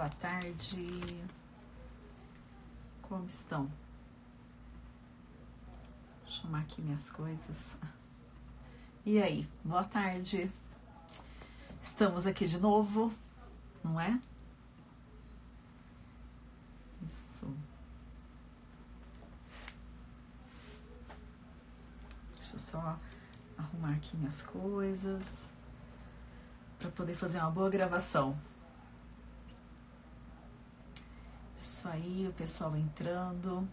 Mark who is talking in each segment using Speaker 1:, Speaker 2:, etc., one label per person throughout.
Speaker 1: Boa tarde. Como estão? Vou chamar aqui minhas coisas. E aí, boa tarde. Estamos aqui de novo, não é? Isso. Deixa eu só arrumar aqui minhas coisas para poder fazer uma boa gravação. Isso aí, o pessoal entrando.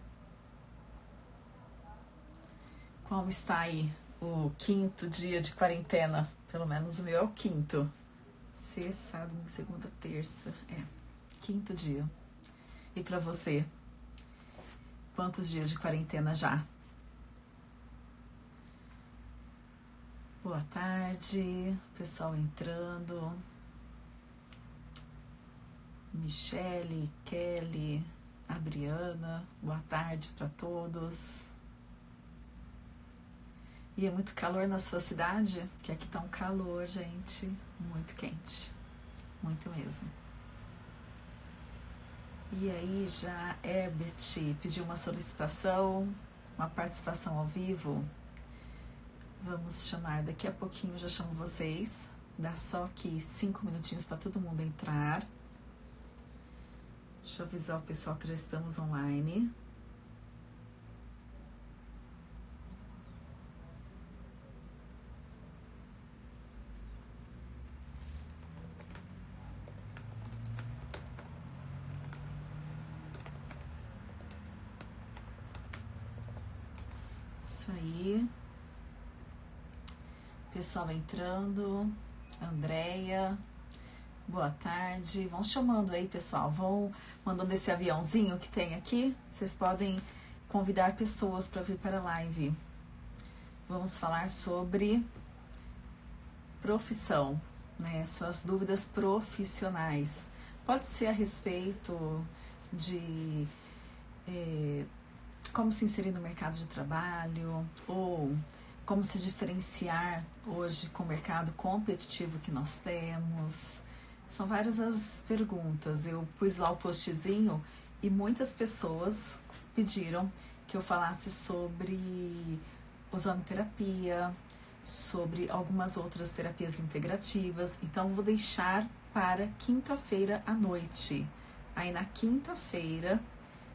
Speaker 1: Como está aí o quinto dia de quarentena? Pelo menos o meu é o quinto. Sexta, sábado, segunda, terça. É, quinto dia. E para você? Quantos dias de quarentena já? Boa tarde, pessoal entrando. Michele, Kelly, Adriana, boa tarde para todos. E é muito calor na sua cidade? Que aqui tá um calor, gente, muito quente. Muito mesmo. E aí já Herbert pediu uma solicitação, uma participação ao vivo. Vamos chamar daqui a pouquinho, já chamo vocês. Dá só aqui cinco minutinhos para todo mundo entrar. Deixa eu avisar o pessoal que já estamos online. Isso aí. Pessoal entrando. Andréia, Boa tarde. Vão chamando aí, pessoal. Vão mandando esse aviãozinho que tem aqui. Vocês podem convidar pessoas para vir para a live. Vamos falar sobre profissão, né? Suas dúvidas profissionais. Pode ser a respeito de é, como se inserir no mercado de trabalho ou como se diferenciar hoje com o mercado competitivo que nós temos são várias as perguntas. Eu pus lá o postzinho e muitas pessoas pediram que eu falasse sobre ozonoterapia, sobre algumas outras terapias integrativas. Então, vou deixar para quinta-feira à noite. Aí, na quinta-feira,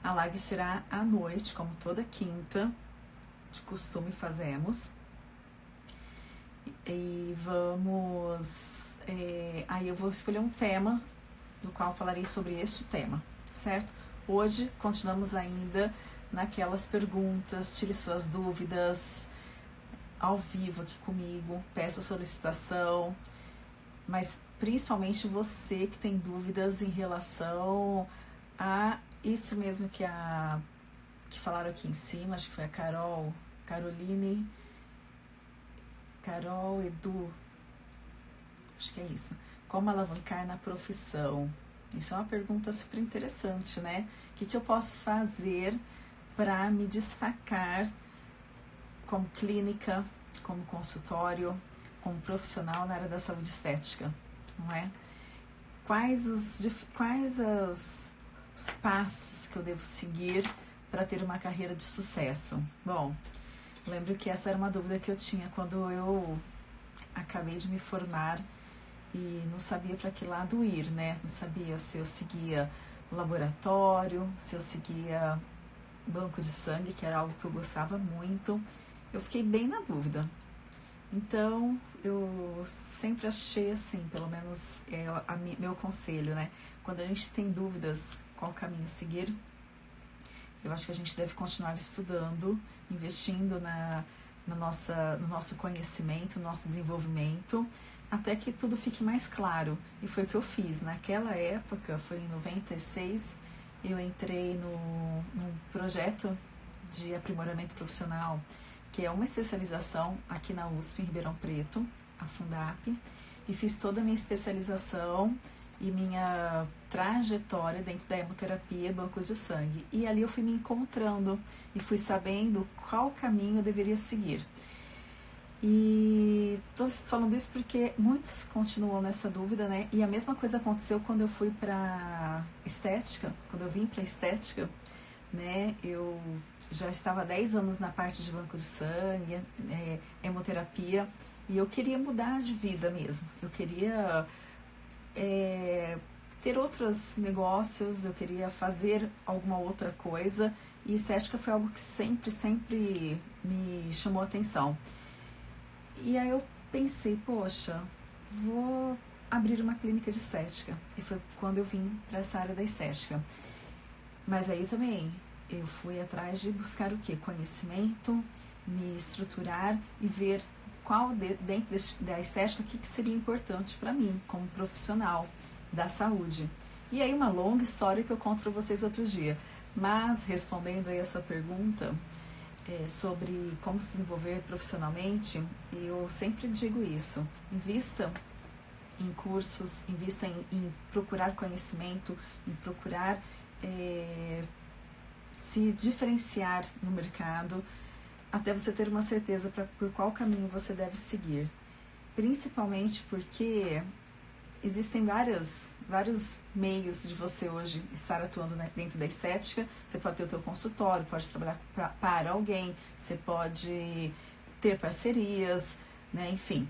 Speaker 1: a live será à noite, como toda quinta, de costume fazemos. E vamos é, aí eu vou escolher um tema do qual falarei sobre este tema, certo? Hoje continuamos ainda naquelas perguntas, tire suas dúvidas ao vivo aqui comigo, peça solicitação, mas principalmente você que tem dúvidas em relação a isso mesmo que a que falaram aqui em cima, acho que foi a Carol, Caroline, Carol, Edu, Acho que é isso. Como alavancar na profissão? Isso é uma pergunta super interessante, né? O que, que eu posso fazer para me destacar como clínica, como consultório, como profissional na área da saúde estética, não é? Quais os, quais os, os passos que eu devo seguir para ter uma carreira de sucesso? Bom, lembro que essa era uma dúvida que eu tinha quando eu acabei de me formar e não sabia para que lado ir, né? Não sabia se eu seguia laboratório, se eu seguia banco de sangue, que era algo que eu gostava muito. Eu fiquei bem na dúvida. Então, eu sempre achei assim, pelo menos é a, meu conselho, né? Quando a gente tem dúvidas qual caminho seguir, eu acho que a gente deve continuar estudando, investindo na, na nossa, no nosso conhecimento, no nosso desenvolvimento até que tudo fique mais claro. E foi o que eu fiz. Naquela época, foi em 96, eu entrei no, num projeto de aprimoramento profissional, que é uma especialização aqui na USP, em Ribeirão Preto, a Fundap, e fiz toda a minha especialização e minha trajetória dentro da hemoterapia, bancos de sangue. E ali eu fui me encontrando e fui sabendo qual caminho eu deveria seguir. E tô falando isso porque muitos continuam nessa dúvida, né? E a mesma coisa aconteceu quando eu fui para estética, quando eu vim para estética, né? Eu já estava há 10 anos na parte de banco de sangue, é, hemoterapia, e eu queria mudar de vida mesmo. Eu queria é, ter outros negócios, eu queria fazer alguma outra coisa, e estética foi algo que sempre, sempre me chamou a atenção. E aí eu pensei, poxa, vou abrir uma clínica de estética. E foi quando eu vim para essa área da estética. Mas aí também eu fui atrás de buscar o que? Conhecimento, me estruturar e ver qual de, dentro da estética o que, que seria importante para mim como profissional da saúde. E aí uma longa história que eu conto para vocês outro dia. Mas respondendo aí a sua pergunta, é, sobre como se desenvolver profissionalmente, eu sempre digo isso: invista em cursos, invista em, em procurar conhecimento, em procurar é, se diferenciar no mercado, até você ter uma certeza para por qual caminho você deve seguir. Principalmente porque existem várias, vários meios de você hoje estar atuando dentro da estética. Você pode ter o seu consultório, pode trabalhar pra, para alguém, você pode ter parcerias, né? enfim.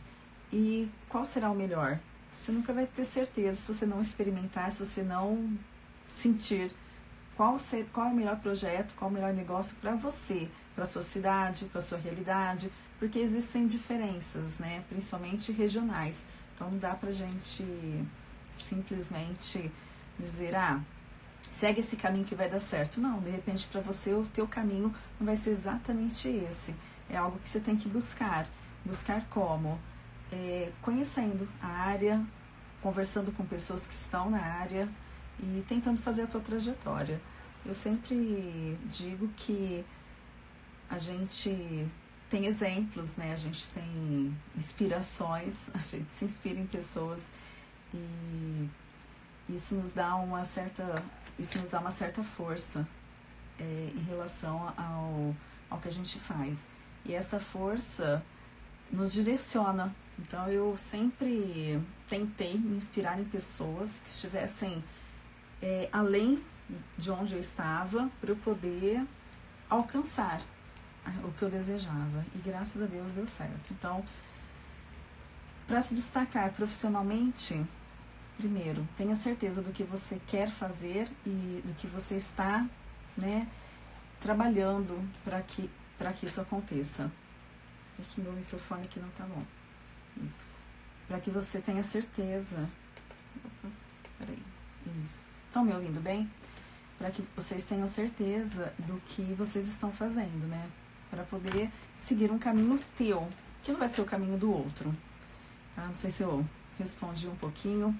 Speaker 1: E qual será o melhor? Você nunca vai ter certeza se você não experimentar, se você não sentir qual, ser, qual é o melhor projeto, qual é o melhor negócio para você, para sua cidade, para sua realidade, porque existem diferenças, né? principalmente regionais. Então não dá pra gente simplesmente dizer, ah, segue esse caminho que vai dar certo. Não, de repente para você o teu caminho não vai ser exatamente esse. É algo que você tem que buscar. Buscar como? É, conhecendo a área, conversando com pessoas que estão na área e tentando fazer a tua trajetória. Eu sempre digo que a gente tem exemplos, né? A gente tem inspirações, a gente se inspira em pessoas e isso nos dá uma certa, isso nos dá uma certa força é, em relação ao, ao que a gente faz. E essa força nos direciona. Então eu sempre tentei me inspirar em pessoas que estivessem é, além de onde eu estava para eu poder alcançar o que eu desejava. E graças a Deus deu certo. Então, para se destacar profissionalmente, primeiro, tenha certeza do que você quer fazer e do que você está, né, trabalhando para que que isso aconteça. É que meu microfone aqui não tá bom. Isso. Para que você tenha certeza. Opa, peraí. Isso. Estão me ouvindo bem? Para que vocês tenham certeza do que vocês estão fazendo, né? para poder seguir um caminho teu, que não vai ser o caminho do outro. Tá? Não sei se eu respondi um pouquinho,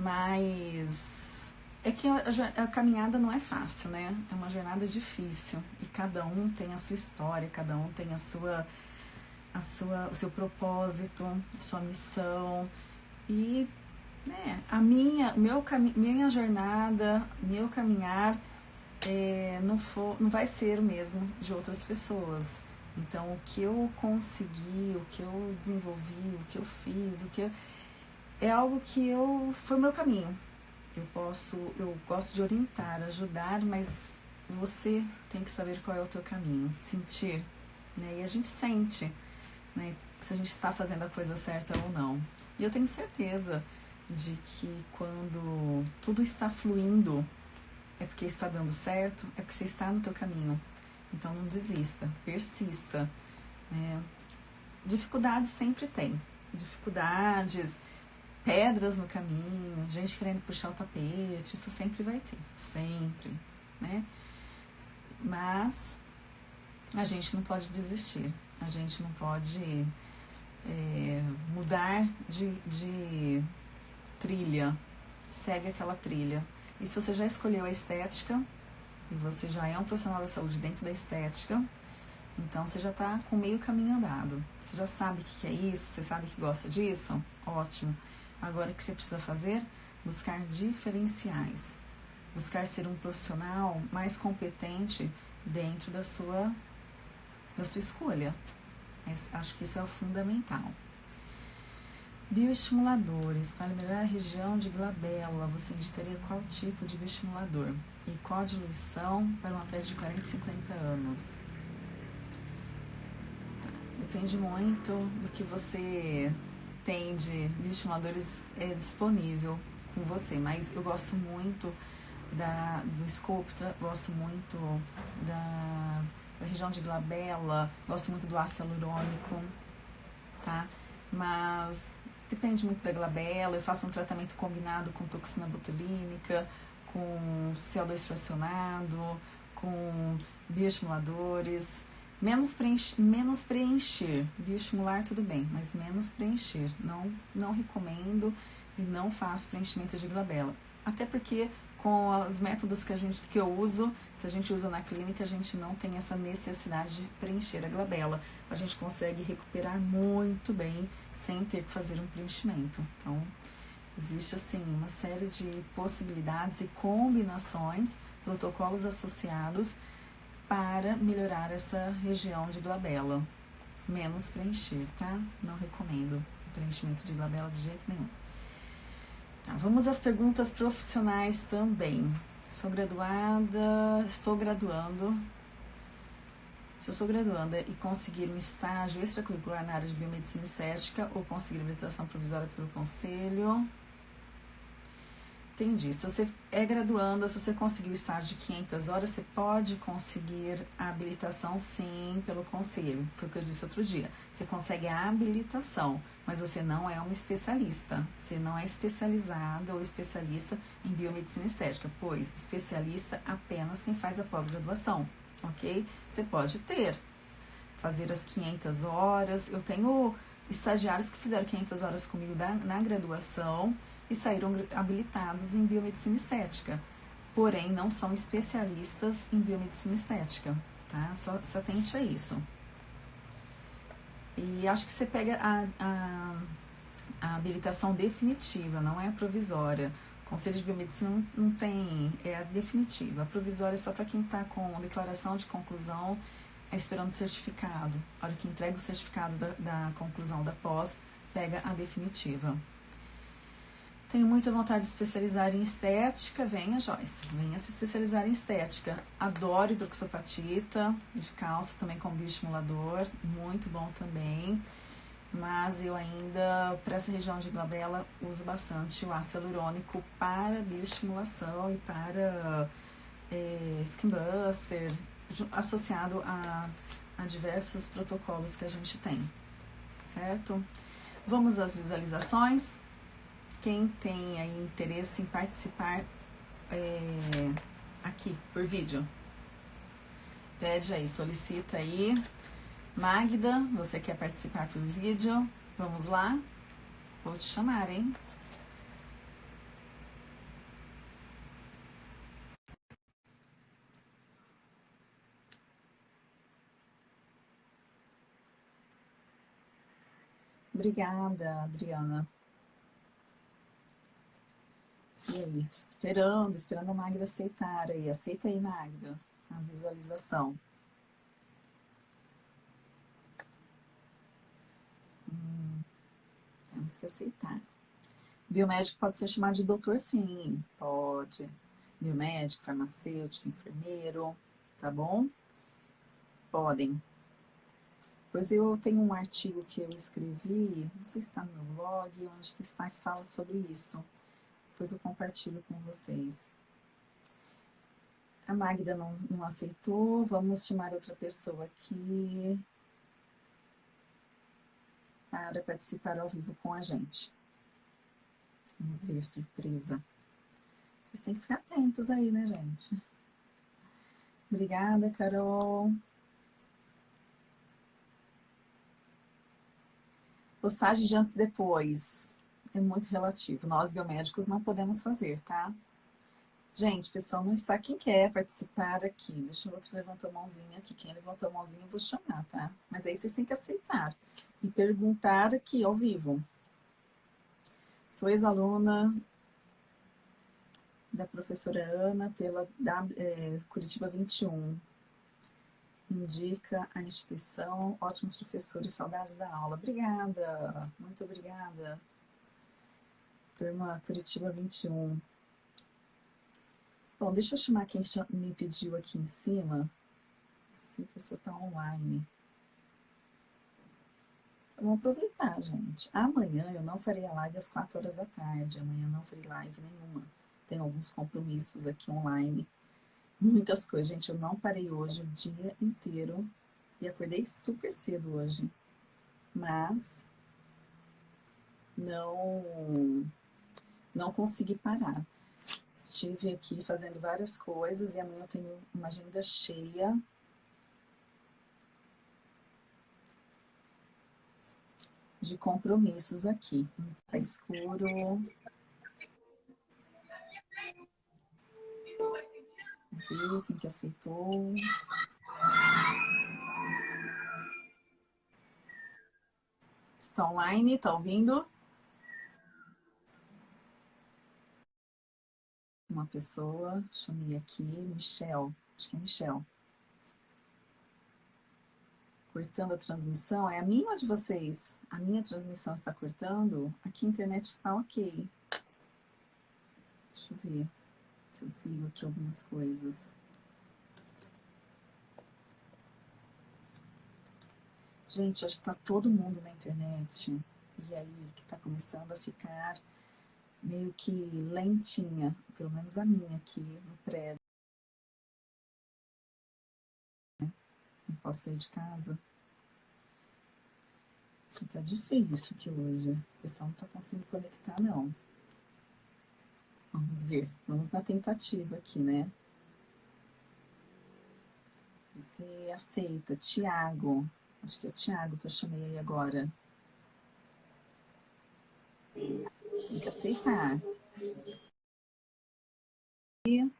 Speaker 1: mas é que a, a, caminhada não é fácil, né? É uma jornada difícil e cada um tem a sua história, cada um tem a sua, a sua, o seu propósito, sua missão e né, a minha, meu minha jornada, meu caminhar é, não, for, não vai ser o mesmo de outras pessoas. Então, o que eu consegui, o que eu desenvolvi, o que eu fiz, o que eu, é algo que eu foi o meu caminho. Eu posso, eu gosto de orientar, ajudar, mas você tem que saber qual é o teu caminho, sentir, né? E a gente sente, né? Se a gente está fazendo a coisa certa ou não. E eu tenho certeza de que quando tudo está fluindo é porque está dando certo, é porque você está no teu caminho. Então não desista, persista. Né? Dificuldades sempre tem. Dificuldades, pedras no caminho, gente querendo puxar o tapete, isso sempre vai ter, sempre, né? Mas a gente não pode desistir, a gente não pode é, mudar de, de trilha, segue aquela trilha. E se você já escolheu a estética, e você já é um profissional da saúde dentro da estética, então você já está com meio caminho andado. Você já sabe o que é isso, você sabe que gosta disso? Ótimo. Agora o que você precisa fazer? Buscar diferenciais. Buscar ser um profissional mais competente dentro da sua, da sua escolha. Acho que isso é o fundamental. Bioestimuladores. Para melhorar a região de glabela, você indicaria qual tipo de bioestimulador? E qual a diluição para uma pele de 40 e 50 anos? Tá. Depende muito do que você tem de bioestimuladores é, disponível com você, mas eu gosto muito da, do Sculptra, gosto muito da, da região de glabela, gosto muito do ácido hialurônico, tá? Mas Depende muito da glabela, eu faço um tratamento combinado com toxina botulínica, com CO2 fracionado, com bioestimuladores. Menos preencher, menos preencher. Bioestimular tudo bem, mas menos preencher. Não, não recomendo e não faço preenchimento de glabela. Até porque com os métodos que, a gente, que eu uso, que a gente usa na clínica, a gente não tem essa necessidade de preencher a glabela. A gente consegue recuperar muito bem sem ter que fazer um preenchimento. Então, existe assim uma série de possibilidades e combinações, protocolos associados para melhorar essa região de glabela. Menos preencher, tá? Não recomendo preenchimento de glabela de jeito nenhum. Tá, vamos às perguntas profissionais também. Sou graduada, estou graduando. Se eu sou graduanda e conseguir um estágio extracurricular na área de biomedicina estética ou conseguir habilitação provisória pelo conselho, Entendi. Se você é graduanda, se você conseguiu estágio de 500 horas, você pode conseguir a habilitação sim pelo conselho. Foi o que eu disse outro dia. Você consegue a habilitação, mas você não é uma especialista. Você não é especializada ou especialista em biomedicina estética, pois especialista apenas quem faz a pós-graduação, ok? Você pode ter, fazer as 500 horas. Eu tenho estagiários que fizeram 500 horas comigo da, na graduação e saíram habilitados em biomedicina estética, porém não são especialistas em biomedicina estética, tá? Só se atente a isso. E acho que você pega a, a, a habilitação definitiva, não é a provisória. O Conselho de Biomedicina não, não tem, é a definitiva. A provisória é só para quem está com declaração de conclusão, é esperando o certificado. A hora que entrega o certificado da, da conclusão da pós, pega a definitiva. Tenho muita vontade de especializar em estética. Venha, Joyce, venha se especializar em estética. Adoro hidroxopatita de calça também com bioestimulador, muito bom também. Mas eu ainda, para essa região de glabela, uso bastante o ácido hialurônico para bioestimulação e para é, skin buster, associado a, a diversos protocolos que a gente tem, certo? Vamos às visualizações. Quem tem aí interesse em participar é, aqui por vídeo, pede aí, solicita aí. Magda, você quer participar por vídeo? Vamos lá? Vou te chamar, hein? Obrigada, Adriana. E aí, esperando, esperando a Magda aceitar aí. Aceita aí, Magda, a visualização. Hum, temos que aceitar. Biomédico pode ser chamado de doutor, sim, pode. Biomédico, farmacêutico, enfermeiro, tá bom? Podem. Pois eu tenho um artigo que eu escrevi, não sei se está no meu blog, onde que está, que fala sobre isso depois eu compartilho com vocês. A Magda não, não aceitou, vamos chamar outra pessoa aqui para participar ao vivo com a gente. Vamos ver, surpresa. Vocês têm que ficar atentos aí, né, gente? Obrigada, Carol. Postagem de antes e depois é muito relativo. Nós, biomédicos, não podemos fazer, tá? Gente, pessoal, não está quem quer participar aqui. Deixa o outro levantar a mãozinha aqui. Quem levantou a mãozinha eu vou chamar, tá? Mas aí vocês têm que aceitar e perguntar aqui ao vivo. Sou ex-aluna da professora Ana pela é, Curitiba 21. Indica a instituição, ótimos professores, saudades da aula. Obrigada, muito obrigada. Turma Curitiba 21. Bom, deixa eu chamar quem me pediu aqui em cima. Se a pessoa está online. Vamos aproveitar, gente. Amanhã eu não farei a live às 4 horas da tarde. Amanhã não farei live nenhuma. Tenho alguns compromissos aqui online muitas coisas. Gente, eu não parei hoje o dia inteiro e acordei super cedo hoje. Mas não, não consegui parar. Estive aqui fazendo várias coisas e amanhã eu tenho uma agenda cheia. De compromissos aqui. Tá escuro. Quem que aceitou. Está online, está ouvindo? Uma pessoa, chamei aqui, Michel, acho que é Michel. Cortando a transmissão, é a minha ou a de vocês? A minha transmissão está cortando? Aqui a internet está ok. Deixa eu ver se eu desligo aqui algumas coisas. Gente, acho que tá todo mundo na internet. E aí que tá começando a ficar meio que lentinha, pelo menos a minha aqui no prédio. Não posso sair de casa. Tá difícil aqui hoje. O pessoal não tá conseguindo conectar, não. Vamos ver, vamos na tentativa aqui, né? Você aceita, Tiago. Acho que é Tiago que eu chamei aí agora. Tem que aceitar. E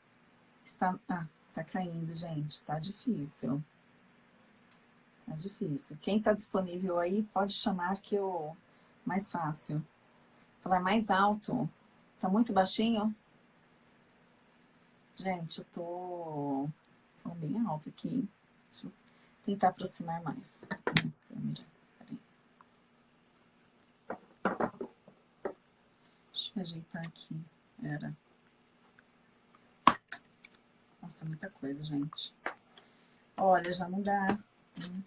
Speaker 1: está, ah, tá caindo, gente. Tá difícil. Tá difícil. Quem tá disponível aí, pode chamar que eu... Mais fácil. Falar mais alto. Tá muito baixinho? Gente, eu tô falando bem alto aqui. Deixa eu tentar aproximar mais a câmera. Deixa eu ajeitar aqui. Era. Nossa, muita coisa, gente. Olha, já não dá. Hum.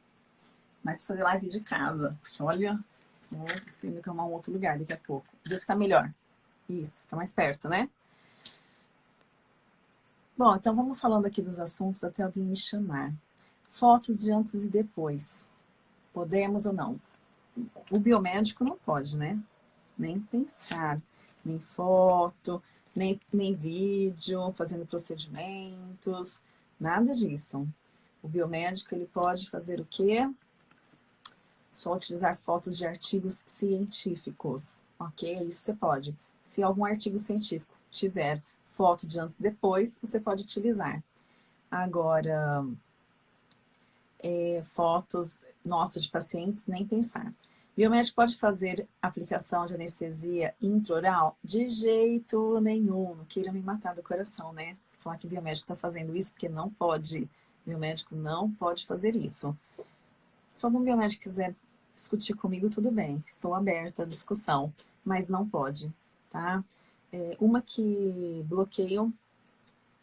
Speaker 1: Mas fazer live de casa. Porque olha, vou ter que arrumar um outro lugar daqui a pouco. Ver se tá melhor. Isso, fica mais perto, né? Bom, então vamos falando aqui dos assuntos até alguém me chamar. Fotos de antes e depois. Podemos ou não? O biomédico não pode, né? Nem pensar, nem foto, nem, nem vídeo, fazendo procedimentos, nada disso. O biomédico, ele pode fazer o quê? Só utilizar fotos de artigos científicos, ok? Isso você pode. Se algum artigo científico tiver foto de antes e depois, você pode utilizar. Agora, é, fotos, nossa, de pacientes, nem pensar. Biomédico pode fazer aplicação de anestesia intraoral? De jeito nenhum, não queira me matar do coração, né? Falar que biomédico está fazendo isso, porque não pode. Biomédico não pode fazer isso. Se algum biomédico quiser discutir comigo, tudo bem. Estou aberta à discussão, mas não pode tá? É, uma que bloqueio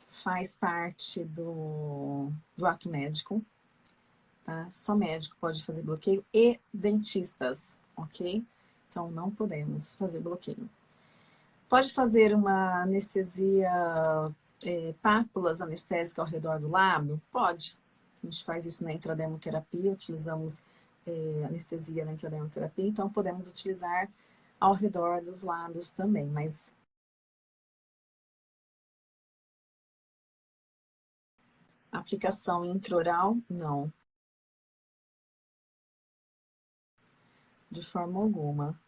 Speaker 1: faz parte do, do ato médico, tá? Só médico pode fazer bloqueio e dentistas, ok? Então, não podemos fazer bloqueio. Pode fazer uma anestesia, é, pápulas anestésicas ao redor do lábio? Pode. A gente faz isso na intradermoterapia, utilizamos é, anestesia na intradermoterapia, então podemos utilizar ao redor dos lábios também, mas aplicação intraoral, não. De forma alguma.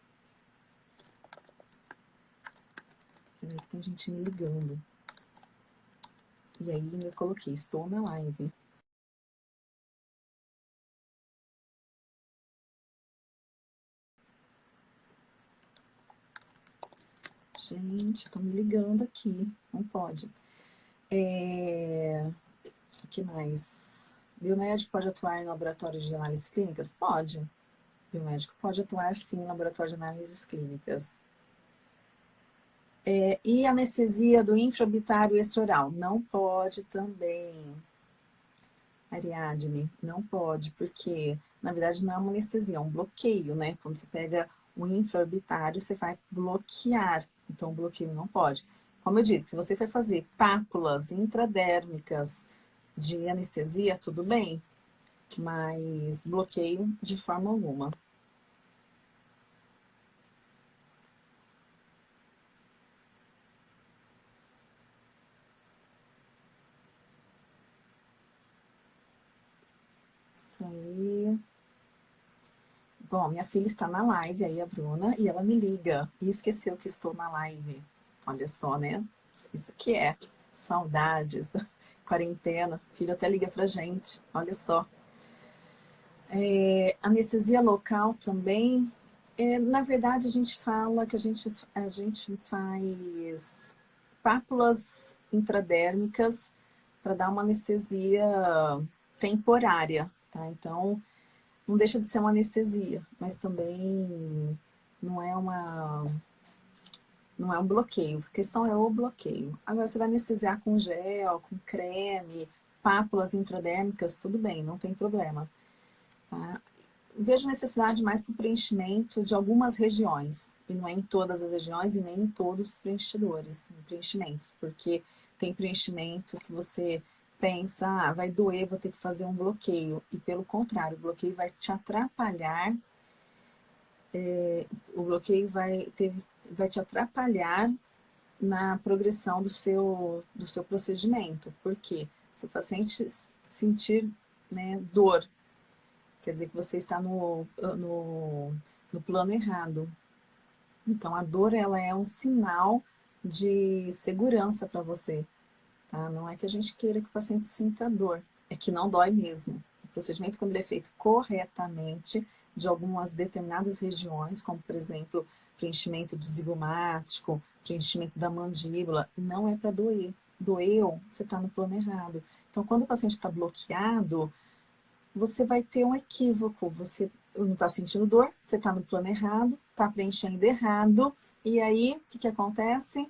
Speaker 1: Peraí, tem gente me ligando. E aí eu coloquei, estou na live. Gente, estão me ligando aqui. Não pode. É... O que mais? Biomédico pode atuar em laboratório de análises clínicas? Pode. Biomédico pode atuar sim em laboratório de análises clínicas. É, e anestesia do infraorbitário extraoral? Não pode também. Ariadne, não pode, porque na verdade não é uma anestesia, é um bloqueio, né? Quando você pega o infraorbitário, você vai bloquear. Então, o bloqueio não pode. Como eu disse, se você for fazer pápulas intradérmicas de anestesia, tudo bem, mas bloqueio de forma alguma. Isso aí. Bom, minha filha está na live aí, a Bruna, e ela me liga e esqueceu que estou na live. Olha só, né? Isso que é saudades, quarentena. Filho até liga pra gente, olha só. É, anestesia local também. É, na verdade, a gente fala que a gente, a gente faz pápulas intradérmicas para dar uma anestesia temporária, tá? Então, não deixa de ser uma anestesia, mas também não é uma não é um bloqueio. A questão é o bloqueio. Agora, você vai anestesiar com gel, com creme, pápulas intradérmicas, tudo bem, não tem problema. Tá? Vejo necessidade mais para o preenchimento de algumas regiões, e não é em todas as regiões e nem em todos os preenchedores, preenchimentos, porque tem preenchimento que você pensa, ah, vai doer, vou ter que fazer um bloqueio. E pelo contrário, o bloqueio vai te atrapalhar, é, o bloqueio vai, ter, vai te atrapalhar na progressão do seu, do seu procedimento. Por quê? Se o paciente sentir né, dor, quer dizer que você está no, no, no plano errado. Então, a dor ela é um sinal de segurança para você. Tá? Não é que a gente queira que o paciente sinta dor, é que não dói mesmo. O procedimento, quando ele é feito corretamente, de algumas determinadas regiões, como por exemplo, preenchimento do zigomático, preenchimento da mandíbula, não é para doer. Doeu, você está no plano errado. Então, quando o paciente está bloqueado, você vai ter um equívoco. Você não está sentindo dor, você está no plano errado, está preenchendo errado, e aí, o que, que acontece?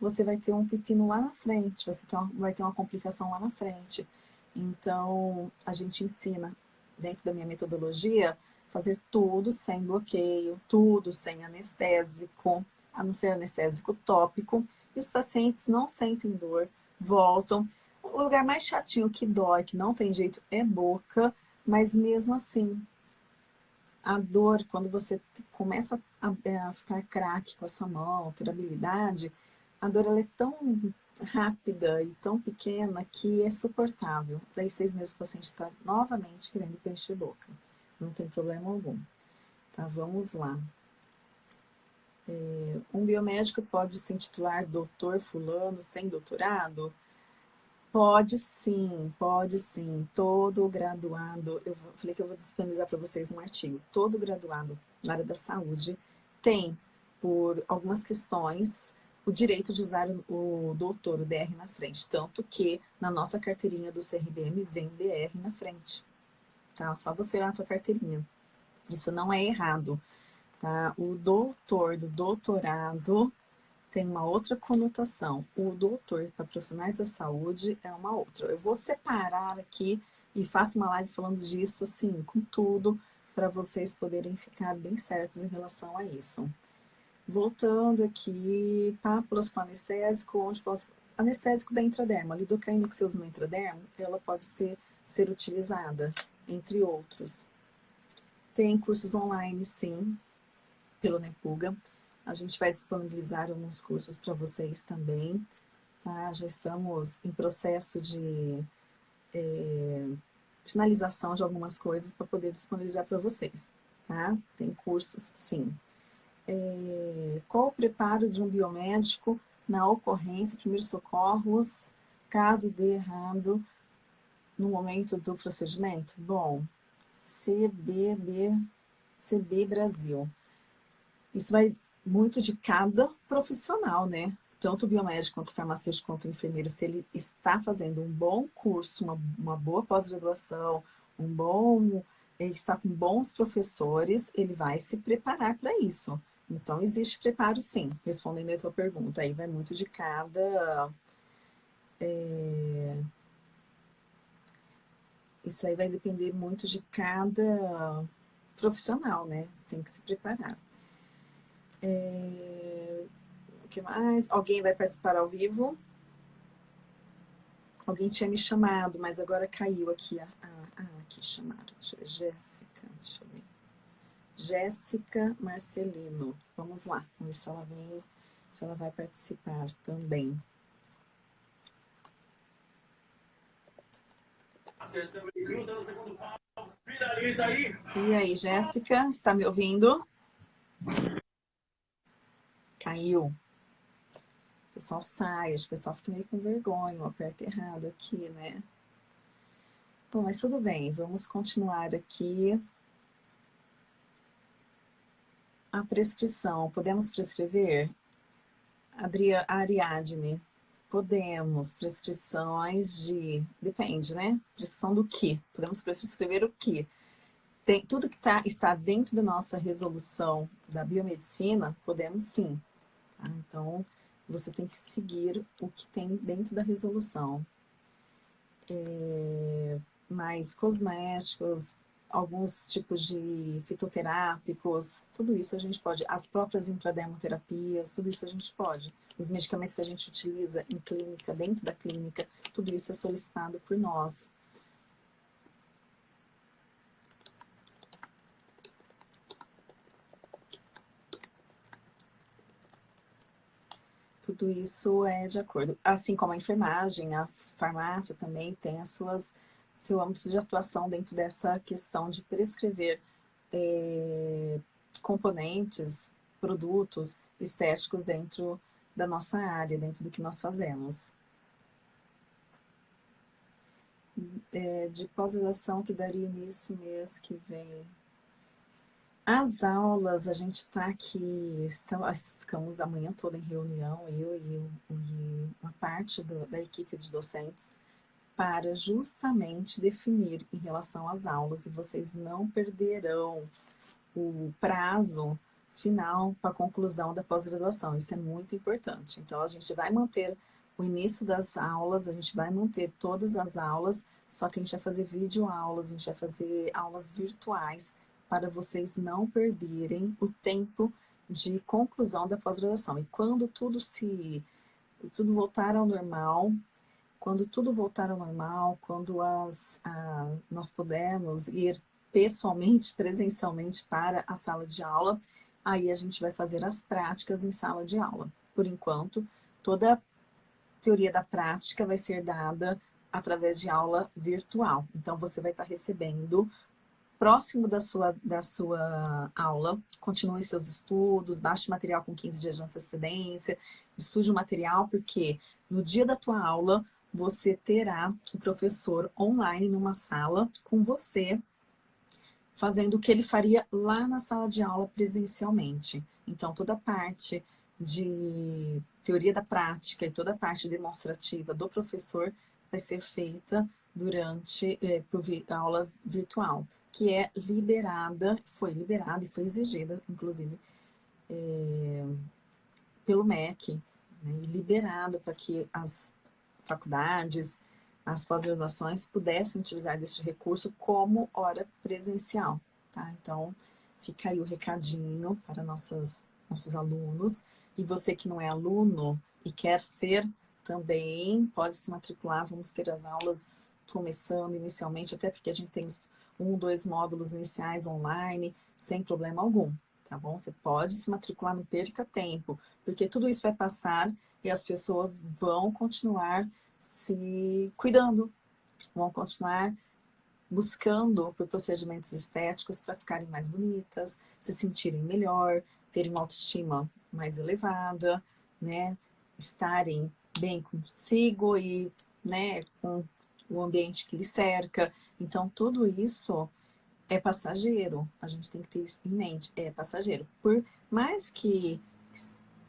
Speaker 1: Você vai ter um pepino lá na frente, você vai ter uma complicação lá na frente. Então, a gente ensina, dentro da minha metodologia, fazer tudo sem bloqueio, tudo sem anestésico, a não ser anestésico tópico. E os pacientes não sentem dor, voltam. O lugar mais chatinho que dói, que não tem jeito, é boca, mas mesmo assim, a dor, quando você começa a, a ficar craque com a sua mão, ter habilidade, a dor ela é tão rápida e tão pequena que é suportável. Daí seis meses o paciente está novamente querendo preencher boca. Não tem problema algum. Tá, vamos lá. É, um biomédico pode se intitular doutor fulano sem doutorado? Pode sim, pode sim. Todo graduado, eu falei que eu vou disponibilizar para vocês um artigo. Todo graduado na área da saúde tem, por algumas questões, o direito de usar o doutor, o DR na frente. Tanto que na nossa carteirinha do CRBM vem DR na frente. Tá? Só você olhar na sua carteirinha. Isso não é errado. Tá? O doutor do doutorado tem uma outra conotação. O doutor para profissionais da saúde é uma outra. Eu vou separar aqui e faço uma live falando disso, assim, com tudo, para vocês poderem ficar bem certos em relação a isso. Voltando aqui, pápulas com anestésico, onde posso... Anestésico da intraderma, a lidocaína que você usa no intraderma, ela pode ser, ser utilizada, entre outros. Tem cursos online, sim, pelo Nepuga. A gente vai disponibilizar alguns cursos para vocês também. Tá? Já estamos em processo de é, finalização de algumas coisas para poder disponibilizar para vocês. Tá? Tem cursos, sim é, qual o preparo de um biomédico na ocorrência, primeiros socorros, caso dê errado no momento do procedimento? Bom, CBB, CB Brasil. Isso vai muito de cada profissional, né? tanto o biomédico quanto o farmacêutico quanto o enfermeiro, se ele está fazendo um bom curso, uma, uma boa pós-graduação, um bom, ele está com bons professores, ele vai se preparar para isso. Então, existe preparo sim, respondendo a tua pergunta. Aí vai muito de cada... É... Isso aí vai depender muito de cada profissional, né? Tem que se preparar. É... O que mais? Alguém vai participar ao vivo? Alguém tinha me chamado, mas agora caiu aqui. Ah, aqui chamaram. Deixa eu ver. Jéssica, deixa eu ver. Jéssica Marcelino. Vamos lá, vamos ver se ela vem, se ela vai participar também. E aí, Jéssica, está me ouvindo? Caiu. O pessoal sai, o pessoal fica meio com vergonha, o aperto errado aqui, né? Bom, mas tudo bem, vamos continuar aqui. A prescrição, podemos prescrever? Adria, Ariadne, podemos. Prescrições de... Depende, né? Prescrição do que? Podemos prescrever o que? Tem, tudo que tá, está dentro da nossa resolução da biomedicina, podemos sim. Tá? Então, você tem que seguir o que tem dentro da resolução. É, mais cosméticos, alguns tipos de fitoterápicos, tudo isso a gente pode, as próprias intradermoterapias, tudo isso a gente pode. Os medicamentos que a gente utiliza em clínica, dentro da clínica, tudo isso é solicitado por nós. Tudo isso é de acordo. Assim como a enfermagem, a farmácia também tem as suas seu âmbito de atuação dentro dessa questão de prescrever é, componentes, produtos estéticos dentro da nossa área, dentro do que nós fazemos. É, de pós-graduação que daria início mês que vem. As aulas, a gente está aqui, estamos, ficamos a manhã toda em reunião, eu e, e uma parte do, da equipe de docentes, para justamente definir em relação às aulas e vocês não perderão o prazo final para a conclusão da pós-graduação. Isso é muito importante. Então, a gente vai manter o início das aulas, a gente vai manter todas as aulas, só que a gente vai fazer vídeo aulas, a gente vai fazer aulas virtuais para vocês não perderem o tempo de conclusão da pós-graduação. E quando tudo se tudo voltar ao normal, quando tudo voltar ao normal, quando as, a, nós pudermos ir pessoalmente, presencialmente para a sala de aula, aí a gente vai fazer as práticas em sala de aula. Por enquanto, toda a teoria da prática vai ser dada através de aula virtual. Então, você vai estar recebendo próximo da sua, da sua aula, continue seus estudos, baixe material com 15 dias de antecedência, estude o material, porque no dia da tua aula, você terá o professor online numa sala com você, fazendo o que ele faria lá na sala de aula presencialmente. Então, toda a parte de teoria da prática e toda a parte demonstrativa do professor vai ser feita durante por a aula virtual, que é liberada, foi liberada e foi exigida, inclusive, é, pelo MEC, né, liberada para que as faculdades, as pós-graduações pudessem utilizar deste recurso como hora presencial. Tá? Então, fica aí o recadinho para nossos, nossos alunos. E você que não é aluno e quer ser também, pode se matricular. Vamos ter as aulas começando inicialmente, até porque a gente tem um, dois módulos iniciais online, sem problema algum, tá bom? Você pode se matricular, não perca tempo, porque tudo isso vai passar e as pessoas vão continuar se cuidando, vão continuar buscando por procedimentos estéticos para ficarem mais bonitas, se sentirem melhor, terem uma autoestima mais elevada, né? estarem bem consigo e né, com o ambiente que lhe cerca. Então, tudo isso é passageiro. A gente tem que ter isso em mente. É passageiro. Por mais que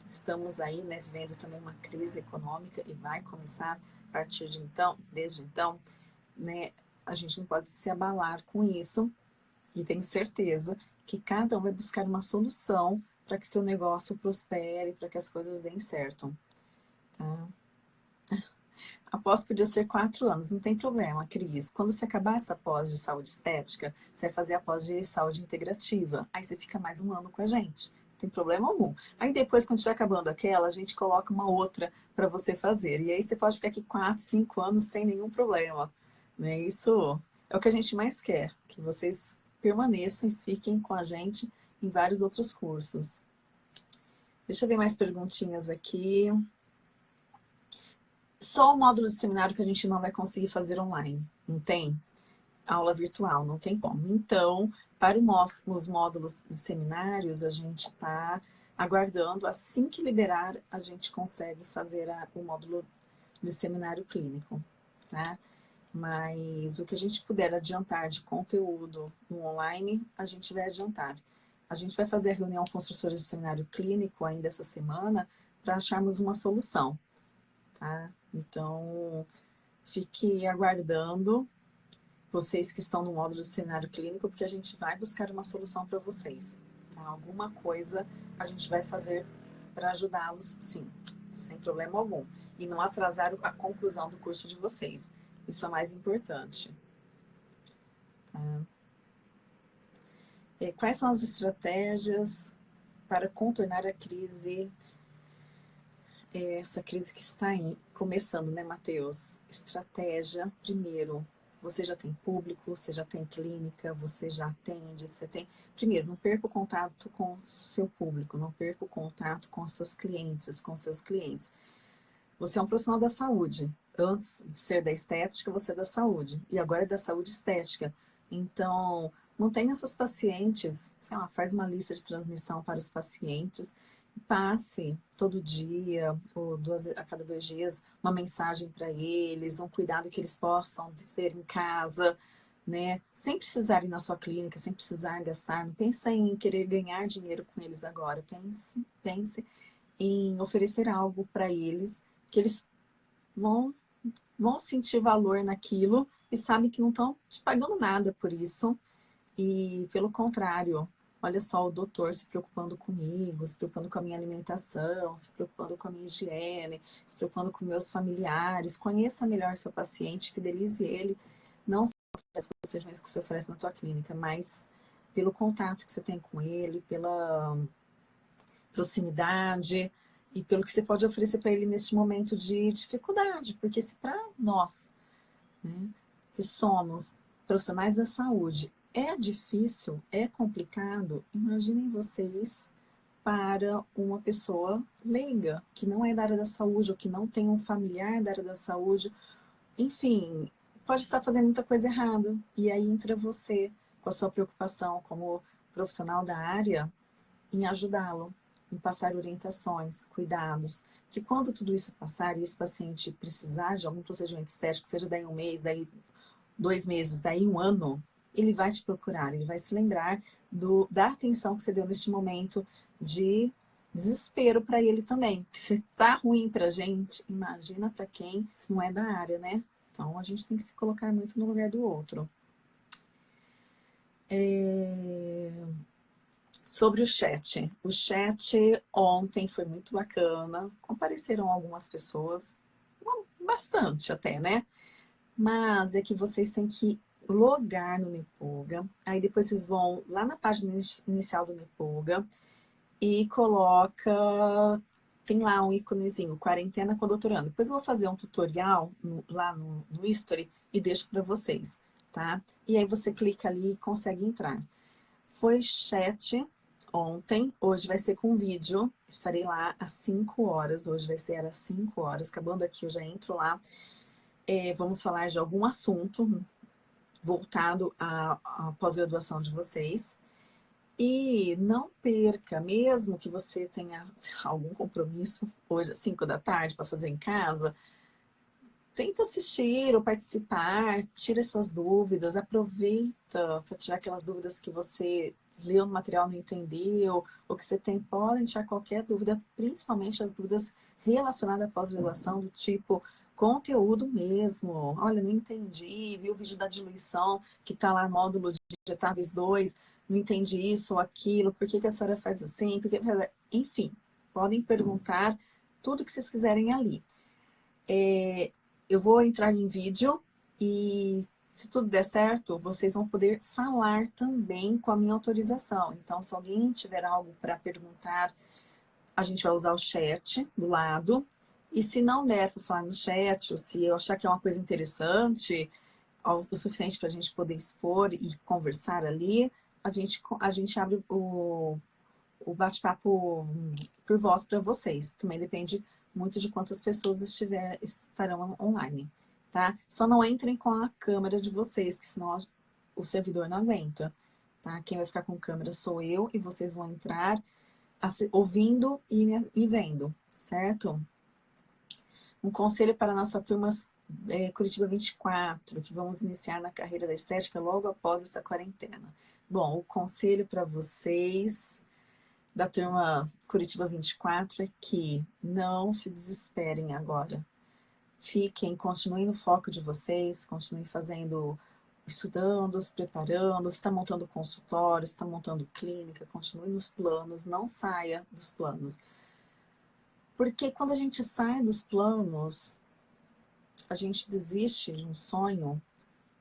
Speaker 1: estamos aí, né, vivendo também uma crise econômica e vai começar a partir de então, desde então, né, a gente não pode se abalar com isso e tenho certeza que cada um vai buscar uma solução para que seu negócio prospere, para que as coisas deem certo. Tá? A pós podia ser quatro anos, não tem problema, Cris. Quando você acabar essa pós de saúde estética, você vai fazer a pós de saúde integrativa. Aí você fica mais um ano com a gente. Tem problema algum. Aí depois, quando estiver acabando aquela, a gente coloca uma outra para você fazer. E aí você pode ficar aqui quatro, cinco anos sem nenhum problema. Né? Isso é o que a gente mais quer, que vocês permaneçam e fiquem com a gente em vários outros cursos. Deixa eu ver mais perguntinhas aqui. Só o módulo de seminário que a gente não vai conseguir fazer online, não tem? Aula virtual, não tem como. Então, para os módulos de seminários, a gente está aguardando, assim que liberar, a gente consegue fazer a, o módulo de seminário clínico, tá? Mas o que a gente puder adiantar de conteúdo no online, a gente vai adiantar. A gente vai fazer a reunião com os professores de seminário clínico ainda essa semana para acharmos uma solução, tá? Então, fique aguardando vocês que estão no módulo de cenário clínico, porque a gente vai buscar uma solução para vocês. Tá? Alguma coisa a gente vai fazer para ajudá-los, sim, sem problema algum. E não atrasar a conclusão do curso de vocês. Isso é mais importante. Tá? Quais são as estratégias para contornar a crise essa crise que está começando, né, Matheus? Estratégia, primeiro, você já tem público, você já tem clínica, você já atende, você tem... Primeiro, não perca o contato com seu público, não perca o contato com seus clientes, com seus clientes. Você é um profissional da saúde. Antes de ser da estética, você é da saúde. E agora é da saúde estética. Então, não tenha seus pacientes, sei lá, faz uma lista de transmissão para os pacientes passe todo dia, ou duas, a cada dois dias, uma mensagem para eles, um cuidado que eles possam ter em casa, né? Sem precisar ir na sua clínica, sem precisar gastar. Não pense em querer ganhar dinheiro com eles agora. Pense, pense em oferecer algo para eles que eles vão, vão sentir valor naquilo e sabem que não estão te pagando nada por isso. E, pelo contrário, olha só, o doutor se preocupando comigo, se preocupando com a minha alimentação, se preocupando com a minha higiene, se preocupando com meus familiares. Conheça melhor seu paciente, fidelize ele, não só pelas sugestões que você oferece na tua clínica, mas pelo contato que você tem com ele, pela proximidade e pelo que você pode oferecer para ele neste momento de dificuldade, porque se para nós, né, que somos profissionais da saúde, é difícil, é complicado. Imaginem vocês para uma pessoa leiga, que não é da área da saúde, ou que não tem um familiar da área da saúde. Enfim, pode estar fazendo muita coisa errada. E aí entra você, com a sua preocupação como profissional da área, em ajudá-lo, em passar orientações, cuidados, que quando tudo isso passar e esse paciente precisar de algum procedimento estético, seja daí um mês, daí dois meses, daí um ano, ele vai te procurar, ele vai se lembrar do, da atenção que você deu neste momento de desespero para ele também. Que se tá ruim para gente, imagina para quem não é da área, né? Então a gente tem que se colocar muito no lugar do outro. É... Sobre o chat. O chat ontem foi muito bacana. Compareceram algumas pessoas, bastante até, né? Mas é que vocês têm que logar no Nepoga. Aí depois vocês vão lá na página inicial do Nepoga e coloca... Tem lá um íconezinho, quarentena com doutorando. Depois eu vou fazer um tutorial no, lá no, no History e deixo para vocês, tá? E aí você clica ali e consegue entrar. Foi chat ontem, hoje vai ser com vídeo. Estarei lá às 5 horas, hoje vai ser às 5 horas. Acabando aqui, eu já entro lá. É, vamos falar de algum assunto, voltado à, à pós-graduação de vocês. E não perca, mesmo que você tenha algum compromisso hoje às 5 da tarde para fazer em casa, tenta assistir ou participar, tira suas dúvidas, aproveita para tirar aquelas dúvidas que você leu no material não entendeu, ou que você tem, podem tirar qualquer dúvida, principalmente as dúvidas relacionadas à pós-graduação, do tipo conteúdo mesmo. Olha, não entendi, vi o vídeo da diluição, que está lá no módulo de digitáveis 2, não entendi isso ou aquilo, por que, que a senhora faz assim, por que... enfim, podem perguntar tudo que vocês quiserem ali. É, eu vou entrar em vídeo e se tudo der certo, vocês vão poder falar também com a minha autorização. Então, se alguém tiver algo para perguntar, a gente vai usar o chat do lado. E se não der para falar no chat, ou se eu achar que é uma coisa interessante, o suficiente para a gente poder expor e conversar ali, a gente, a gente abre o, o bate-papo por voz para vocês. Também depende muito de quantas pessoas estiver, estarão online tá? Só não entrem com a câmera de vocês, porque senão o servidor não aguenta, tá? Quem vai ficar com câmera sou eu e vocês vão entrar ouvindo e me vendo, certo? Um conselho para a nossa turma é, Curitiba 24, que vamos iniciar na carreira da estética logo após essa quarentena. Bom, o conselho para vocês da turma Curitiba 24 é que não se desesperem agora, Fiquem, continuem no foco de vocês, continuem fazendo, estudando, se preparando, está montando consultório, está montando clínica, continue nos planos, não saia dos planos. Porque quando a gente sai dos planos, a gente desiste de um sonho,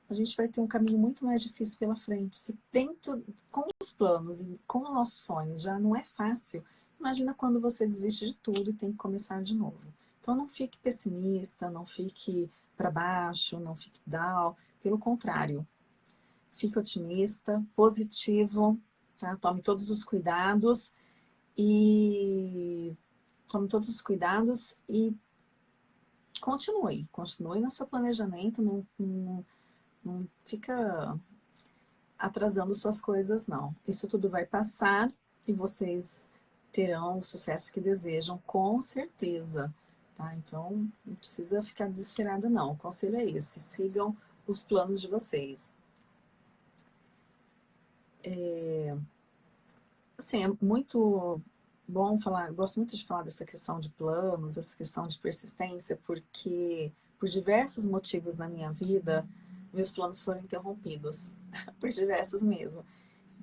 Speaker 1: a gente vai ter um caminho muito mais difícil pela frente. Se tento, com os planos e com os nossos sonhos já não é fácil, imagina quando você desiste de tudo e tem que começar de novo. Então não fique pessimista, não fique para baixo, não fique down, pelo contrário. Fique otimista, positivo, tá? Tome todos os cuidados e tome todos os cuidados e continue, continue no seu planejamento, não, não, não fica atrasando suas coisas, não. Isso tudo vai passar e vocês terão o sucesso que desejam, com certeza. Tá? Então, não precisa ficar desesperada não. O conselho é esse, sigam os planos de vocês. É, assim, é muito bom falar, gosto muito de falar dessa questão de planos, essa questão de persistência, porque por diversos motivos na minha vida, meus planos foram interrompidos, por diversos mesmo.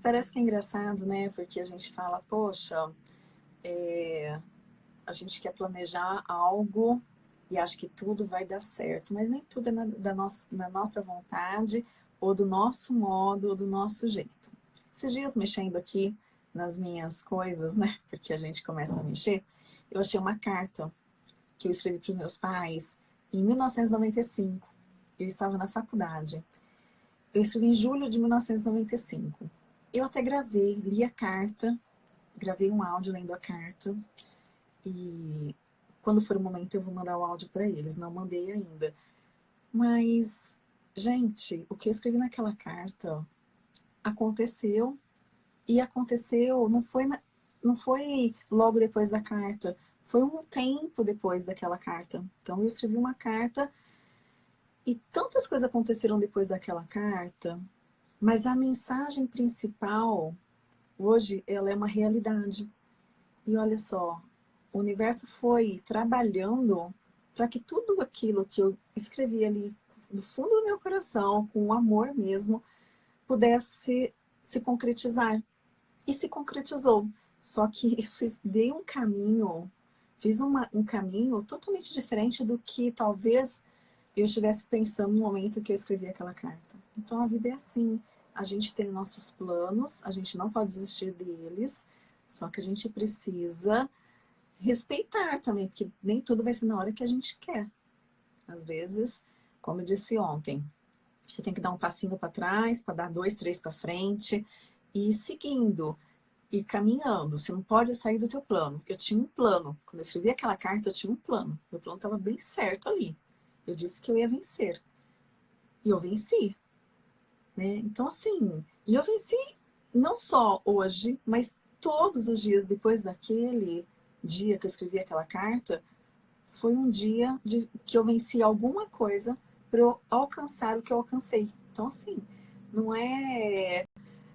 Speaker 1: Parece que é engraçado, né? Porque a gente fala, poxa, é, a gente quer planejar algo e acha que tudo vai dar certo, mas nem tudo é na, da nossa, na nossa vontade, ou do nosso modo, ou do nosso jeito. Esses dias mexendo aqui nas minhas coisas, né, porque a gente começa a mexer, eu achei uma carta que eu escrevi para os meus pais em 1995. Eu estava na faculdade. Eu escrevi em julho de 1995. Eu até gravei, li a carta, gravei um áudio lendo a carta, e quando for o momento eu vou mandar o áudio para eles, não mandei ainda. Mas, gente, o que eu escrevi naquela carta aconteceu e aconteceu, não foi, não foi logo depois da carta, foi um tempo depois daquela carta. Então eu escrevi uma carta e tantas coisas aconteceram depois daquela carta, mas a mensagem principal, hoje, ela é uma realidade. E olha só, o universo foi trabalhando para que tudo aquilo que eu escrevi ali do fundo do meu coração, com amor mesmo, pudesse se concretizar. E se concretizou. Só que eu fiz, dei um caminho, fiz uma, um caminho totalmente diferente do que talvez eu estivesse pensando no momento que eu escrevi aquela carta. Então a vida é assim, a gente tem nossos planos, a gente não pode desistir deles, só que a gente precisa respeitar também, porque nem tudo vai ser na hora que a gente quer. Às vezes, como eu disse ontem, você tem que dar um passinho para trás, para dar dois, três para frente, e seguindo, e caminhando. Você não pode sair do teu plano. Eu tinha um plano. Quando eu escrevi aquela carta, eu tinha um plano. Meu plano estava bem certo ali. Eu disse que eu ia vencer. E eu venci. Né? Então, assim, e eu venci não só hoje, mas todos os dias depois daquele, dia que eu escrevi aquela carta, foi um dia de, que eu venci alguma coisa para eu alcançar o que eu alcancei. Então, assim, não é,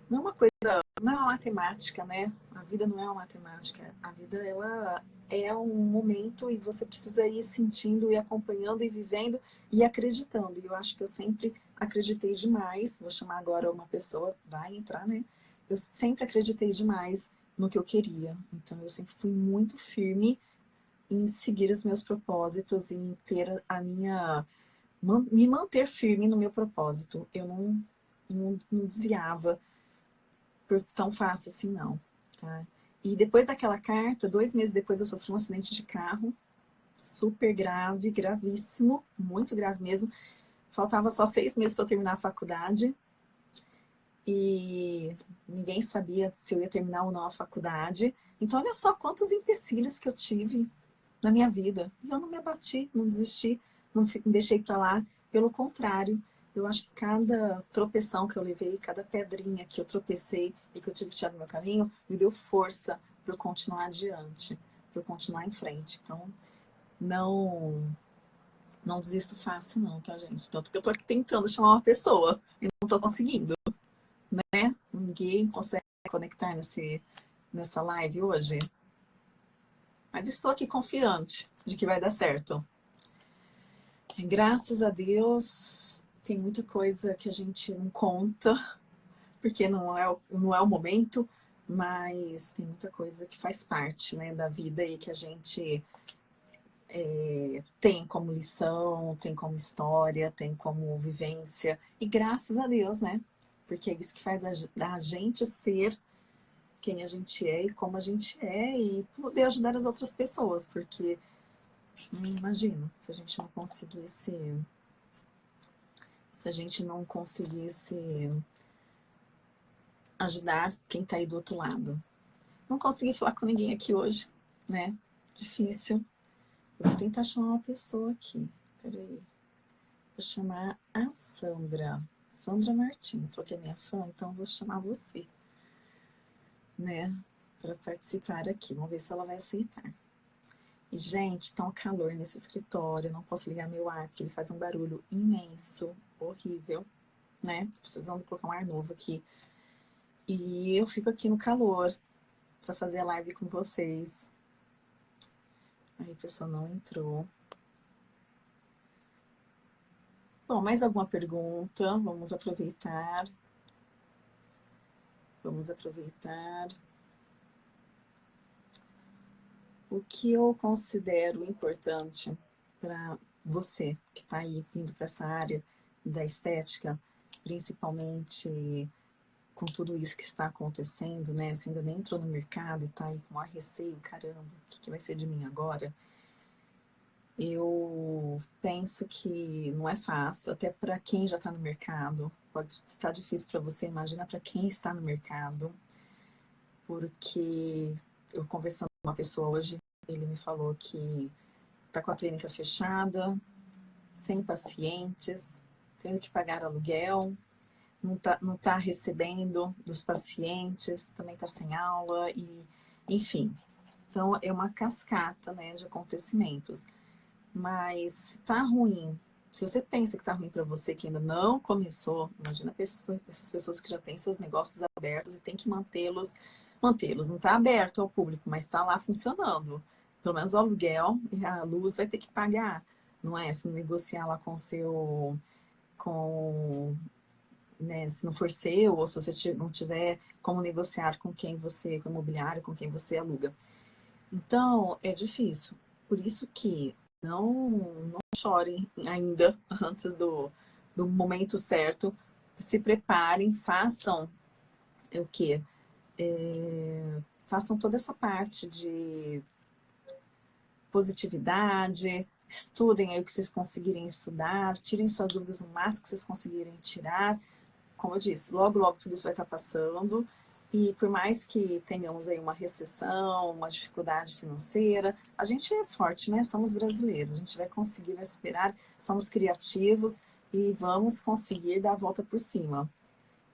Speaker 1: não é uma coisa não é uma matemática, né? A vida não é uma matemática. A vida, ela é um momento e você precisa ir sentindo e acompanhando e vivendo e acreditando. E eu acho que eu sempre acreditei demais. Vou chamar agora uma pessoa, vai entrar, né? Eu sempre acreditei demais no que eu queria. Então, eu sempre fui muito firme em seguir os meus propósitos, em ter a minha... me manter firme no meu propósito. Eu não, não, não desviava por tão fácil assim, não. Tá? E depois daquela carta, dois meses depois eu sofri um acidente de carro, super grave, gravíssimo, muito grave mesmo. Faltava só seis meses para eu terminar a faculdade. E ninguém sabia se eu ia terminar ou não a faculdade. Então, olha só quantos empecilhos que eu tive na minha vida. E eu não me abati, não desisti, não deixei para lá. Pelo contrário, eu acho que cada tropeção que eu levei, cada pedrinha que eu tropecei e que eu tive que tirar do meu caminho, me deu força para eu continuar adiante, para eu continuar em frente. Então, não não desisto fácil não, tá, gente? Tanto que eu tô aqui tentando chamar uma pessoa e não tô conseguindo, né? Ninguém consegue conectar nesse, nessa live hoje. Mas estou aqui confiante de que vai dar certo. Graças a Deus, tem muita coisa que a gente não conta, porque não é, não é o momento, mas tem muita coisa que faz parte né, da vida e que a gente é, tem como lição, tem como história, tem como vivência. E graças a Deus, né? Porque é isso que faz a, a gente ser quem a gente é e como a gente é e poder ajudar as outras pessoas, porque imagina se a gente não conseguisse se a gente não conseguisse ajudar quem está aí do outro lado. Não consegui falar com ninguém aqui hoje, né? Difícil. Vou tentar chamar uma pessoa aqui. Peraí. Vou chamar a Sandra. Sandra Martins, porque é minha fã, então vou chamar você. Né? Para participar aqui. Vamos ver se ela vai aceitar. E, gente, tá um calor nesse escritório, não posso ligar meu ar, porque ele faz um barulho imenso, horrível, né? Precisando colocar um ar novo aqui. E eu fico aqui no calor para fazer a live com vocês. Aí a pessoa não entrou. Bom, mais alguma pergunta? Vamos aproveitar. Vamos aproveitar. O que eu considero importante para você que está aí vindo para essa área da estética, principalmente com tudo isso que está acontecendo, né? Você ainda nem entrou no mercado e está aí com ar receio, caramba, o que, que vai ser de mim agora? Eu penso que não é fácil, até para quem já está no mercado. Pode estar difícil para você, imagina para quem está no mercado. Porque eu conversando com uma pessoa hoje, ele me falou que está com a clínica fechada, sem pacientes, tendo que pagar aluguel, não está não tá recebendo dos pacientes, também está sem aula, e enfim. Então, é uma cascata né, de acontecimentos. Mas está ruim. Se você pensa que está ruim para você que ainda não começou, imagina para essas pessoas que já têm seus negócios abertos e tem que mantê-los mantê-los. Não está aberto ao público, mas está lá funcionando. Pelo menos o aluguel e a luz vai ter que pagar, não é? Se negociar lá com o seu... Com, né, se não for seu, ou se você não tiver como negociar com quem você, com o imobiliário, com quem você aluga. Então, é difícil. Por isso que não, não chorem ainda antes do, do momento certo. Se preparem, façam o quê? é, façam toda essa parte de positividade, estudem aí o que vocês conseguirem estudar, tirem suas dúvidas o máximo que vocês conseguirem tirar. Como eu disse, logo, logo tudo isso vai estar passando. E por mais que tenhamos aí uma recessão, uma dificuldade financeira, a gente é forte, né? Somos brasileiros, a gente vai conseguir, vai superar, somos criativos e vamos conseguir dar a volta por cima.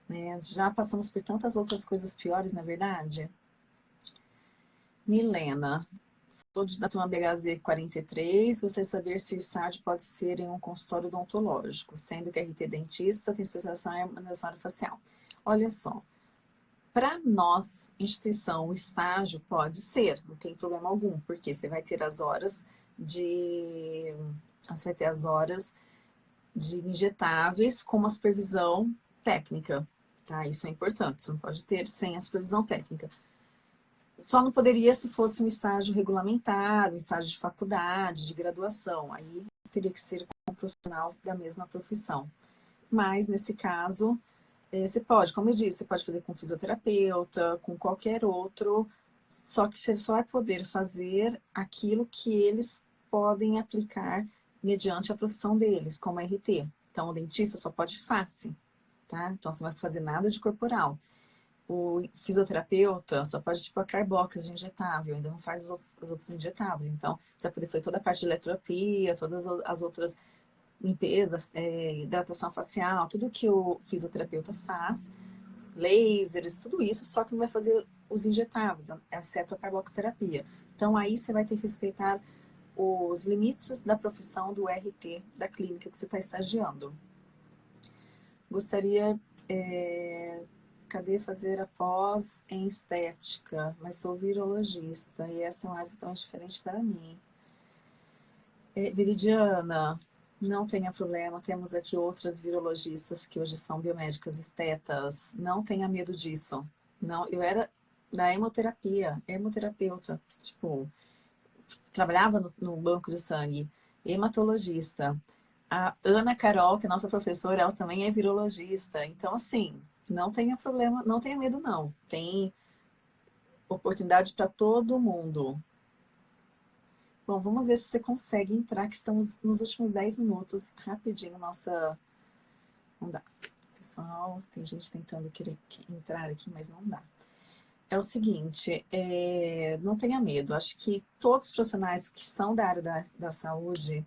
Speaker 1: Né? Já passamos por tantas outras coisas piores, na é verdade? Milena, sou da turma BHZ 43, você saber se o estágio pode ser em um consultório odontológico, sendo que a RT dentista tem especialização em harmonização facial. Olha só, Para nós, instituição, estágio pode ser, não tem problema algum, porque você vai ter as horas de... Você vai ter as horas de injetáveis com uma supervisão técnica, tá? Isso é importante, você não pode ter sem a supervisão técnica. Só não poderia se fosse um estágio regulamentar, um estágio de faculdade, de graduação. Aí teria que ser com um profissional da mesma profissão. Mas, nesse caso, eh, você pode, como eu disse, você pode fazer com fisioterapeuta, com qualquer outro, só que você só vai poder fazer aquilo que eles podem aplicar mediante a profissão deles, como RT. Então, o dentista só pode face, tá? Então, você não vai fazer nada de corporal. O fisioterapeuta só pode, tipo, a carbocas injetável, ainda não faz os outros, os outros injetáveis. Então, você vai poder fazer toda a parte de eletroterapia, todas as outras limpeza, é, hidratação facial, tudo que o fisioterapeuta faz, lasers, tudo isso, só que não vai fazer os injetáveis, exceto a carboxterapia. Então, aí você vai ter que respeitar os limites da profissão do RT da clínica que você está estagiando. Gostaria é, cadê fazer a pós em estética, mas sou virologista e essa é uma área tão diferente para mim. É, Viridiana, não tenha problema, temos aqui outras virologistas que hoje são biomédicas estetas, não tenha medo disso. Não, eu era da hemoterapia, hemoterapeuta, tipo, trabalhava no, no banco de sangue, hematologista. A Ana Carol, que é nossa professora, ela também é virologista. Então, assim, não tenha problema, não tenha medo não. Tem oportunidade para todo mundo. Bom, vamos ver se você consegue entrar, que estamos nos últimos 10 minutos. Rapidinho, nossa... Não dá. Pessoal, tem gente tentando querer entrar aqui, mas não dá. É o seguinte, é... não tenha medo. Acho que todos os profissionais que são da área da, da saúde,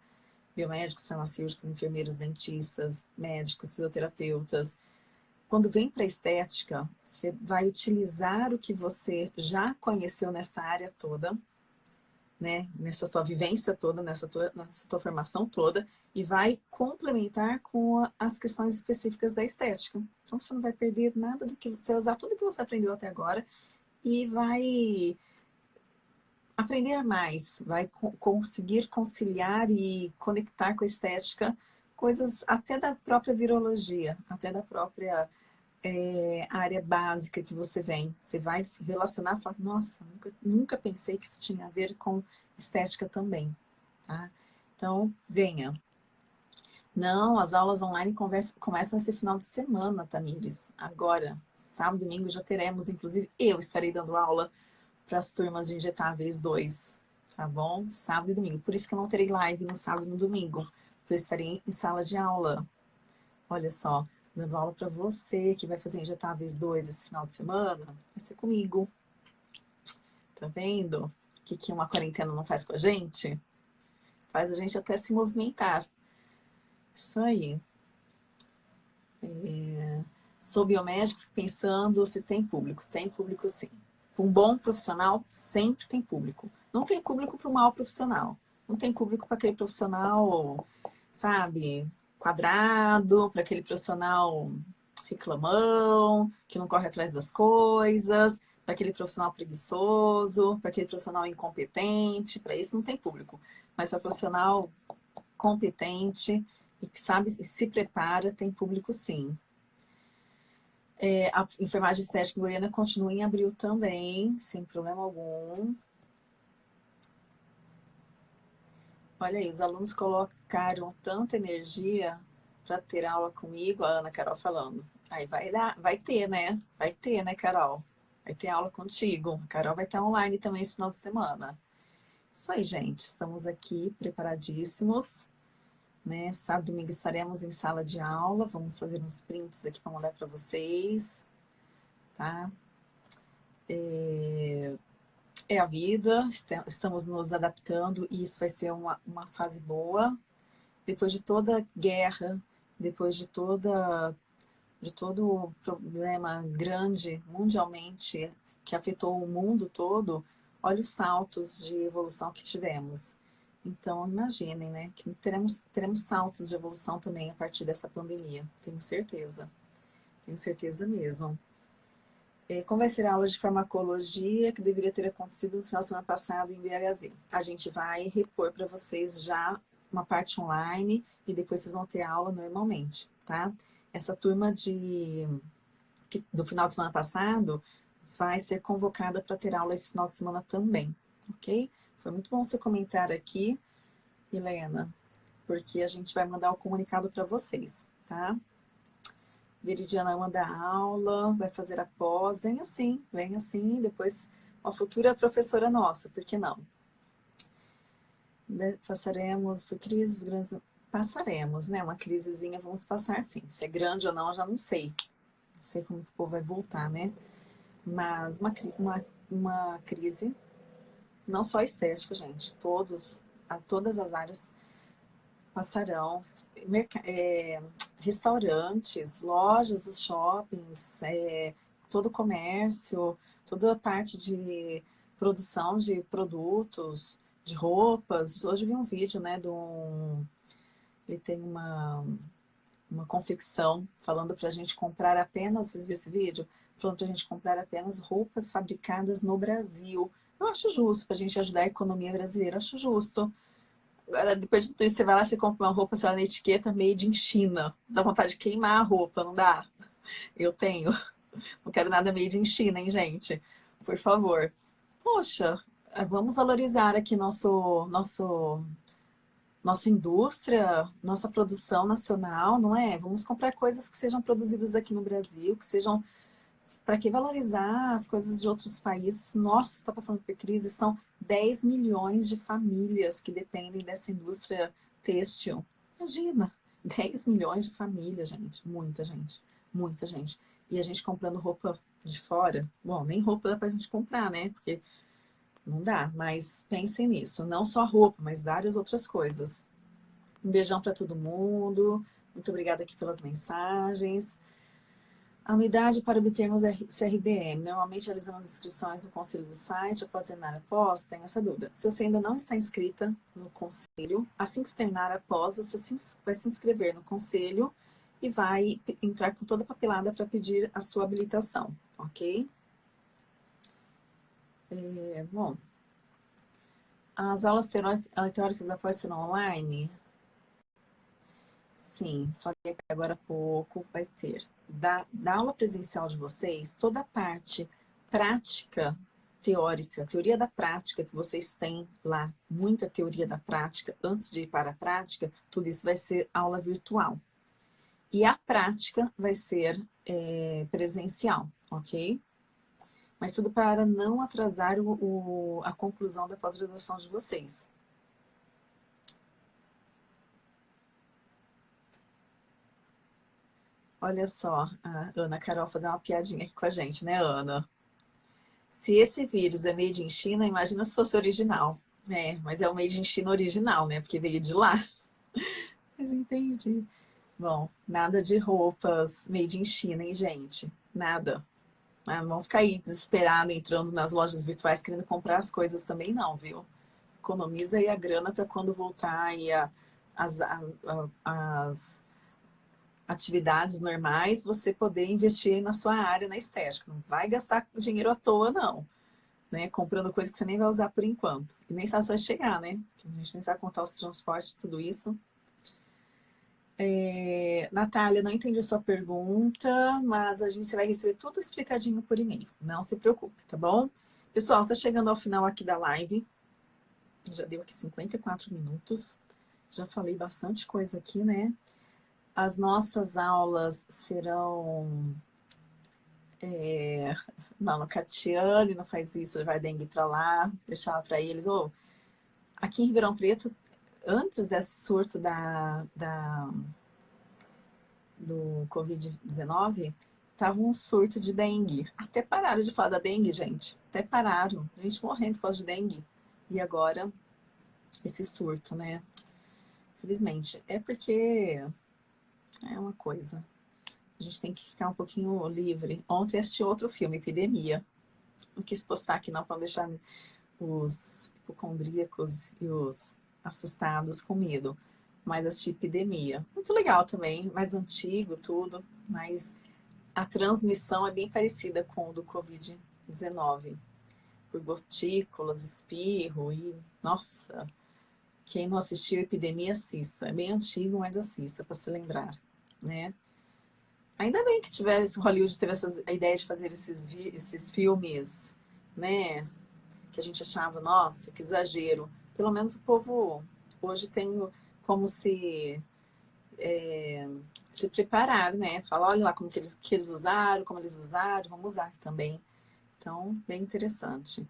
Speaker 1: biomédicos, farmacêuticos, enfermeiros, dentistas, médicos, fisioterapeutas, quando vem para a estética, você vai utilizar o que você já conheceu nessa área toda, né, nessa tua vivência toda, nessa tua, nessa tua formação toda, e vai complementar com as questões específicas da estética. Então, você não vai perder nada do que você usar tudo que você aprendeu até agora e vai aprender mais, vai co conseguir conciliar e conectar com a estética coisas até da própria virologia, até da própria é, área básica que você vem. Você vai relacionar e falar, nossa, nunca, nunca pensei que isso tinha a ver com estética também. Tá? Então, venha. Não, as aulas online conversa, começam esse final de semana, Tamires. Agora, sábado e domingo já teremos, inclusive eu estarei dando aula para as turmas de injetáveis 2, tá bom? Sábado e domingo. Por isso que eu não terei live no sábado e no domingo que eu estarei em sala de aula. Olha só, dando aula para você que vai fazer injetáveis 2 esse final de semana, vai ser comigo. Tá vendo? O que, que uma quarentena não faz com a gente? Faz a gente até se movimentar. Isso aí. É... Sou biomédico pensando se tem público. Tem público sim. Um bom profissional sempre tem público. Não tem público para o mau profissional. Não tem público para aquele profissional sabe, quadrado, para aquele profissional reclamão, que não corre atrás das coisas, para aquele profissional preguiçoso, para aquele profissional incompetente, para isso não tem público. Mas para profissional competente e que sabe e se prepara, tem público sim. É, a enfermagem estética em Goiânia continua em abril também, sem problema algum. Olha aí, os alunos colocaram tanta energia para ter aula comigo, a Ana Carol falando. Aí vai, dar, vai ter, né? Vai ter, né, Carol? Vai ter aula contigo. A Carol vai estar online também esse final de semana. Isso aí, gente. Estamos aqui preparadíssimos. Né? Sábado e domingo estaremos em sala de aula. Vamos fazer uns prints aqui para mandar para vocês. Tá? É é a vida, estamos nos adaptando e isso vai ser uma, uma fase boa. Depois de toda guerra, depois de toda de todo problema grande mundialmente que afetou o mundo todo, olha os saltos de evolução que tivemos. Então, imaginem, né, que teremos, teremos saltos de evolução também a partir dessa pandemia, tenho certeza. Tenho certeza mesmo. É, como vai ser a aula de farmacologia que deveria ter acontecido no final da semana passada em BHZ? A gente vai repor para vocês já uma parte online e depois vocês vão ter aula normalmente, tá? Essa turma de, do final de semana passado vai ser convocada para ter aula esse final de semana também, ok? Foi muito bom você comentar aqui, Helena, porque a gente vai mandar o comunicado para vocês, tá? Veridiana manda aula, vai fazer a pós, vem assim, vem assim, depois uma futura professora nossa, por que não? Passaremos por crises grandes, passaremos, né? Uma crisezinha vamos passar sim. Se é grande ou não, eu já não sei. Não sei como que o povo vai voltar, né? Mas uma, uma, uma crise, não só estética, gente, todos, a todas as áreas passarão, é, restaurantes, lojas, os shoppings, é, todo o comércio, toda a parte de produção de produtos, de roupas. Hoje vi um vídeo, né, de um... Ele tem uma, uma confecção falando para a gente comprar apenas, vocês viram esse vídeo? Falando para a gente comprar apenas roupas fabricadas no Brasil. Eu acho justo para a gente ajudar a economia brasileira, acho justo. Agora, depois de tudo isso, você vai lá, você compra uma roupa, você olha na etiqueta, made in China. Dá vontade de queimar a roupa, não dá? Eu tenho. Não quero nada made in China, hein, gente? Por favor. Poxa, vamos valorizar aqui nosso, nosso, nossa indústria, nossa produção nacional, não é? Vamos comprar coisas que sejam produzidas aqui no Brasil, que sejam... Para que valorizar as coisas de outros países? Nossa, está passando por crise, são 10 milhões de famílias que dependem dessa indústria têxtil. Imagina, 10 milhões de famílias, gente. Muita gente, muita gente. E a gente comprando roupa de fora. Bom, nem roupa dá pra gente comprar, né? Porque não dá, mas pensem nisso. Não só roupa, mas várias outras coisas. Um beijão para todo mundo. Muito obrigada aqui pelas mensagens. A unidade para obtermos CRBM. Normalmente realizamos inscrições no conselho do site, após terminar a pós, tenho essa dúvida. Se você ainda não está inscrita no conselho, assim que terminar a pós, você vai se inscrever no conselho e vai entrar com toda a papelada para pedir a sua habilitação, ok? É, bom, as aulas teóricas da pós serão online? Sim, falei agora há pouco vai ter. Da, da aula presencial de vocês, toda a parte prática, teórica, teoria da prática que vocês têm lá, muita teoria da prática, antes de ir para a prática, tudo isso vai ser aula virtual. E a prática vai ser é, presencial, ok? Mas tudo para não atrasar o, o a conclusão da pós-graduação de vocês. Olha só, a Ana Carol fazer uma piadinha aqui com a gente, né, Ana? Se esse vírus é made in China, imagina se fosse original. É, mas é o made in China original, né? Porque veio de lá. Mas entendi. Bom, nada de roupas made in China, hein, gente? Nada. Ah, não vão ficar aí desesperado entrando nas lojas virtuais querendo comprar as coisas também não, viu? Economiza aí a grana para quando voltar aí a, as, a, as atividades normais, você poder investir na sua área, na estética. Não vai gastar dinheiro à toa, não. Né? Comprando coisa que você nem vai usar por enquanto. E nem sabe se vai chegar, né? A gente nem sabe contar os transportes, tudo isso. É, Natália, não entendi a sua pergunta, mas a gente vai receber tudo explicadinho por e-mail. Não se preocupe, tá bom? Pessoal, tá chegando ao final aqui da live. Já deu aqui 54 minutos. Já falei bastante coisa aqui, né? As nossas aulas serão... É... Não, a Catiane não faz isso, vai dengue para lá, deixar para eles. Oh, aqui em Ribeirão Preto antes desse surto da, da do Covid-19, tava um surto de dengue. Até pararam de falar da dengue, gente. Até pararam. A gente morrendo por causa de dengue. E agora, esse surto, né? Felizmente. É porque é uma coisa. A gente tem que ficar um pouquinho livre. Ontem assisti outro filme, Epidemia. Não quis postar aqui não, para deixar os hipocondríacos e os assustados com medo. Mas assisti Epidemia. Muito legal também, mais antigo, tudo. Mas a transmissão é bem parecida com o do Covid-19. Por gotículas, espirro e... Nossa! Quem não assistiu Epidemia, assista. É bem antigo, mas assista, para se lembrar, né? Ainda bem que tivesse, Hollywood teve essa, a ideia de fazer esses, esses filmes, né? Que a gente achava, nossa, que exagero. Pelo menos o povo hoje tem como se é, se preparar, né? Falar, olha lá como que eles, que eles usaram, como eles usaram, vamos usar também. Então, bem interessante.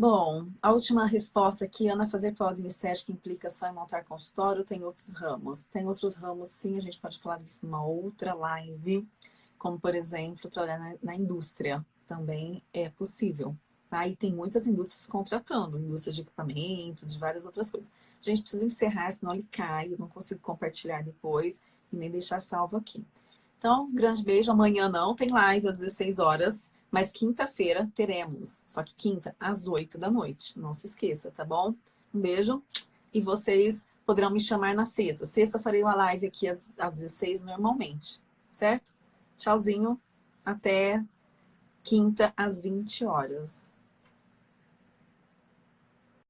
Speaker 1: Bom, a última resposta aqui, Ana, fazer pós em estética implica só em montar consultório, tem outros ramos? Tem outros ramos, sim, a gente pode falar disso numa outra live, como, por exemplo, trabalhar na, na indústria, também é possível. Tá? E tem muitas indústrias contratando, indústria de equipamentos, de várias outras coisas. A gente precisa encerrar, senão ele cai, eu não consigo compartilhar depois e nem deixar salvo aqui. Então, grande beijo. Amanhã não tem live às 16 horas, mas quinta-feira teremos. Só que quinta, às 8 da noite. Não se esqueça, tá bom? Um beijo. E vocês poderão me chamar na sexta. Sexta farei uma live aqui às, às 16 normalmente, certo? Tchauzinho. Até quinta às 20 horas.